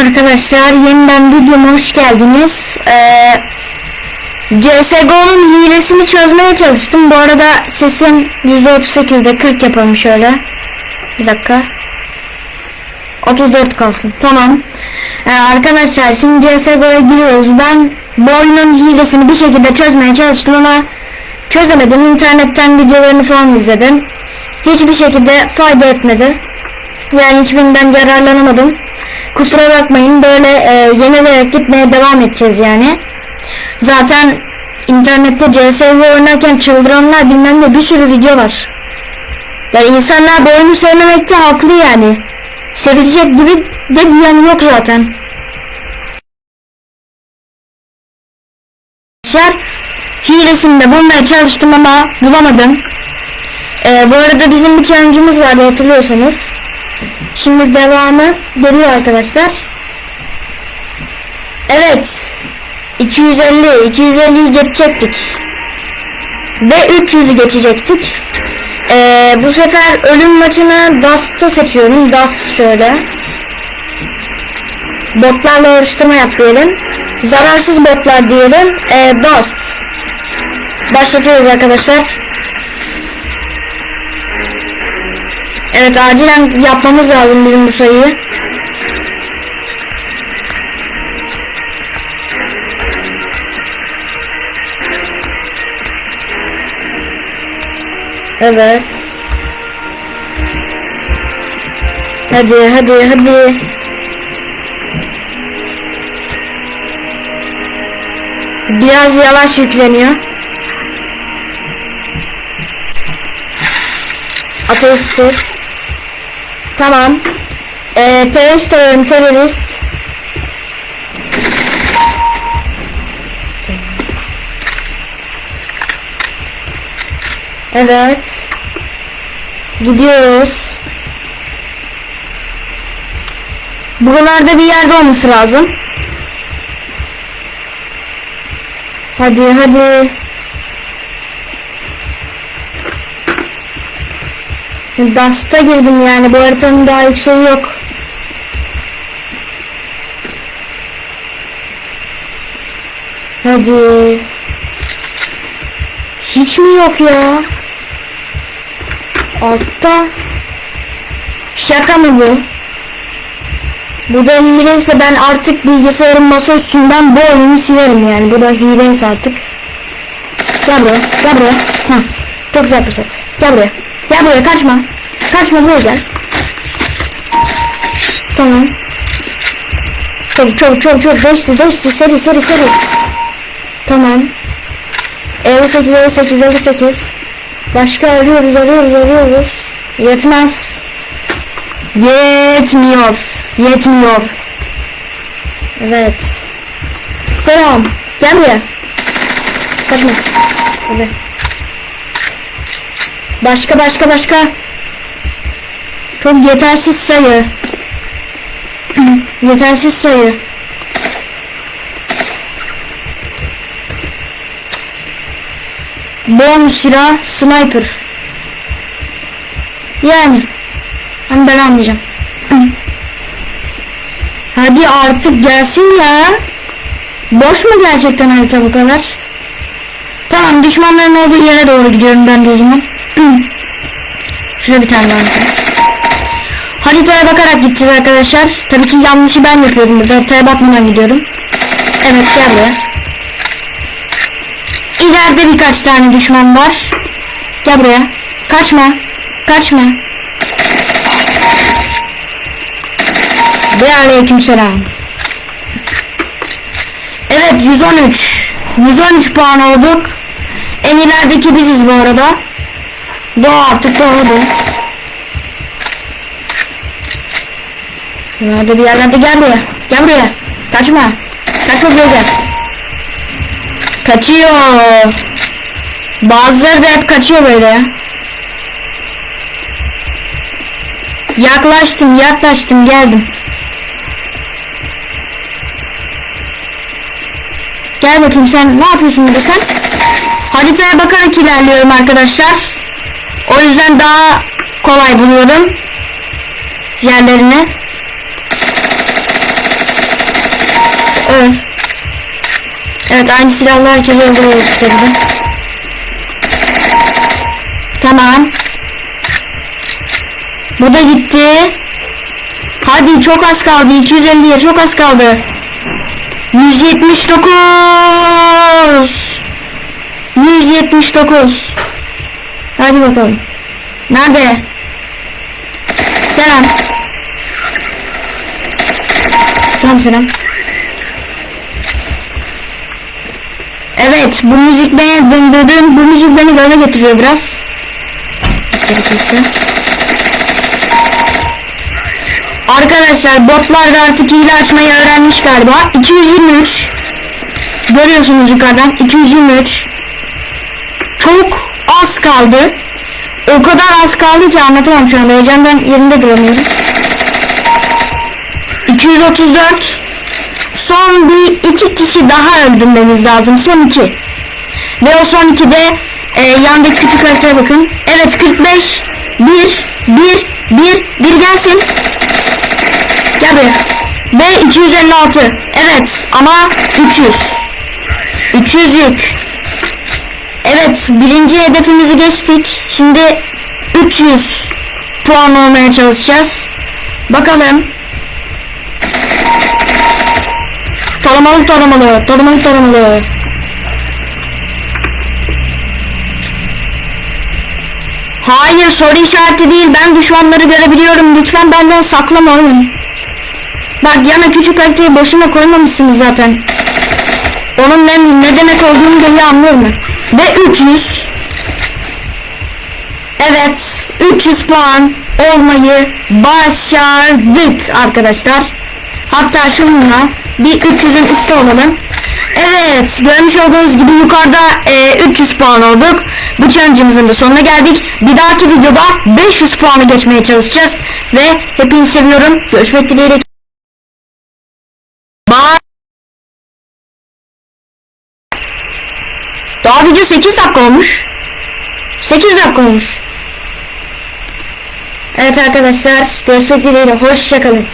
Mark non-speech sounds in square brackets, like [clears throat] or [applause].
Arkadaşlar yeniden videoma hoş geldiniz. Ee, CSGO'nun hilesini çözmeye çalıştım. Bu arada sesim %38'de 40 yapalım şöyle. Bir dakika. 34 kalsın. Tamam. Ee, arkadaşlar şimdi CSGO'ya giriyoruz. Ben bu oyunun hilesini bir şekilde çözmeye çalıştım ama çözemedim. İnternetten videolarını falan izledim. Hiçbir şekilde fayda etmedi. Yani hiçbirinden yararlanamadım. Kusura bakmayın böyle e, yenilerek gitmeye devam edeceğiz yani. Zaten internette CSGO oynarken çıldıranlar bilmem ne bir sürü video var. Yani insanlar bu oyunu sevmemekte haklı yani. Sevilecek gibi de bir yanı yok zaten. Arkadaşlar hilesini de bulmaya çalıştım ama bulamadım. Ee, bu arada bizim bir challenge'ımız vardı hatırlıyorsanız. Şimdi devamı geliyor arkadaşlar. Evet. 250, 250'yi geçecektik. Ve 300'ü geçecektik. Ee, bu sefer ölüm maçını Dust'ta seçiyorum. Dust şöyle. Botlarla yarıştırma yap diyelim. Zararsız botlar diyelim. Ee, Dust. Başlatıyoruz arkadaşlar. Evet acilen yapmamız lazım bizim bu sayıyı. Evet. Hadi hadi hadi. Biraz yavaş yükleniyor. Ateistiz. Tamam. Ee, terörist arıyorum terörist. Evet. Gidiyoruz. Buralarda bir yerde olması lazım. Hadi hadi. Dust'a girdim yani bu haritanın daha yükseği yok. Hadi. Hiç mi yok ya? Altta. Şaka mı bu? Bu da hileyse ben artık bilgisayarın masa üstünden bu oyunu silerim yani. Bu da hileyse artık. Gel buraya. Gel buraya. Heh. Çok güzel fırsat. Gel buraya. Gel buraya kaçma. Kaçma buraya gel. Tamam. Çok çok çok çok geçti geçti seri seri seri. Tamam. 58 58 58. Başka arıyoruz arıyoruz arıyoruz. Yetmez. Yetmiyor. Yetmiyor. Evet. Selam. Gel buraya. Kaçma. Hadi. Başka başka başka. Çok yetersiz sayı. [clears throat] yetersiz sayı. Bonus silah sniper. Yani. Ama ben almayacağım. [clears throat] Hadi artık gelsin ya. Boş mu gerçekten harita bu kadar? Tamam düşmanların olduğu yere doğru gidiyorum ben de o zaman. Şurada bir tane mesela. Haritaya bakarak gideceğiz arkadaşlar. Tabii ki yanlışı ben yapıyorum burada. Haritaya bakmadan gidiyorum. Evet gel buraya. İleride birkaç tane düşman var. Gel buraya. Kaçma. Kaçma. Ve aleyküm selam. Evet 113. 113 puan olduk. En ilerideki biziz bu arada. Doğa artık doğdu. Nerede bir yerlerde gel buraya. Gel buraya. Kaçma. Kaçma buraya gel. Kaçıyor. Bazıları da hep kaçıyor böyle. Yaklaştım yaklaştım geldim. Gel bakayım sen ne yapıyorsun burada sen? Haritaya bakarak ilerliyorum arkadaşlar. O yüzden daha kolay buluyorum yerlerini. öl. Evet aynı silahlar herkes öldürüyor tabii. Tamam. Bu da gitti. Hadi çok az kaldı. 250'ye çok az kaldı. 179. 179. Hadi bakalım. Nerede? Selam. Sen selam. Evet bu müzik beni dındırdın. Bu müzik beni gaza getiriyor biraz. Gerekirse. Arkadaşlar botlar da artık hile açmayı öğrenmiş galiba. 223. Görüyorsunuz yukarıdan. 223. Çok az kaldı. O kadar az kaldı ki anlatamam şu anda. Heyecandan yerinde duramıyorum. 234. Son bir iki kişi daha öldürmemiz lazım. Son iki. Ve o son iki de e, yandaki küçük haritaya bakın. Evet 45. 1. 1. 1. 1 gelsin. Gel buraya. Ve 256. Evet ama 300. 300 yük. Evet birinci hedefimizi geçtik. Şimdi 300 puan olmaya çalışacağız. Bakalım. Taramalı taramalı. Taramalı taramalı. Hayır soru işareti değil. Ben düşmanları görebiliyorum. Lütfen benden saklama oyun. Bak yana küçük haritayı boşuna koymamışsınız zaten. Onun ne, ne demek olduğunu dahi anlıyorum ben. Ve 300. Evet 300 puan olmayı başardık arkadaşlar. Hatta şununla bir 300'ün üstü olalım. Evet görmüş olduğunuz gibi yukarıda e, 300 puan olduk. Bu challenge'ımızın da sonuna geldik. Bir dahaki videoda 500 puanı geçmeye çalışacağız. Ve hepinizi seviyorum. Görüşmek dileğiyle. Daha video 8 dakika olmuş. 8 dakika olmuş. Evet arkadaşlar görüşmek dileğiyle. Hoşçakalın.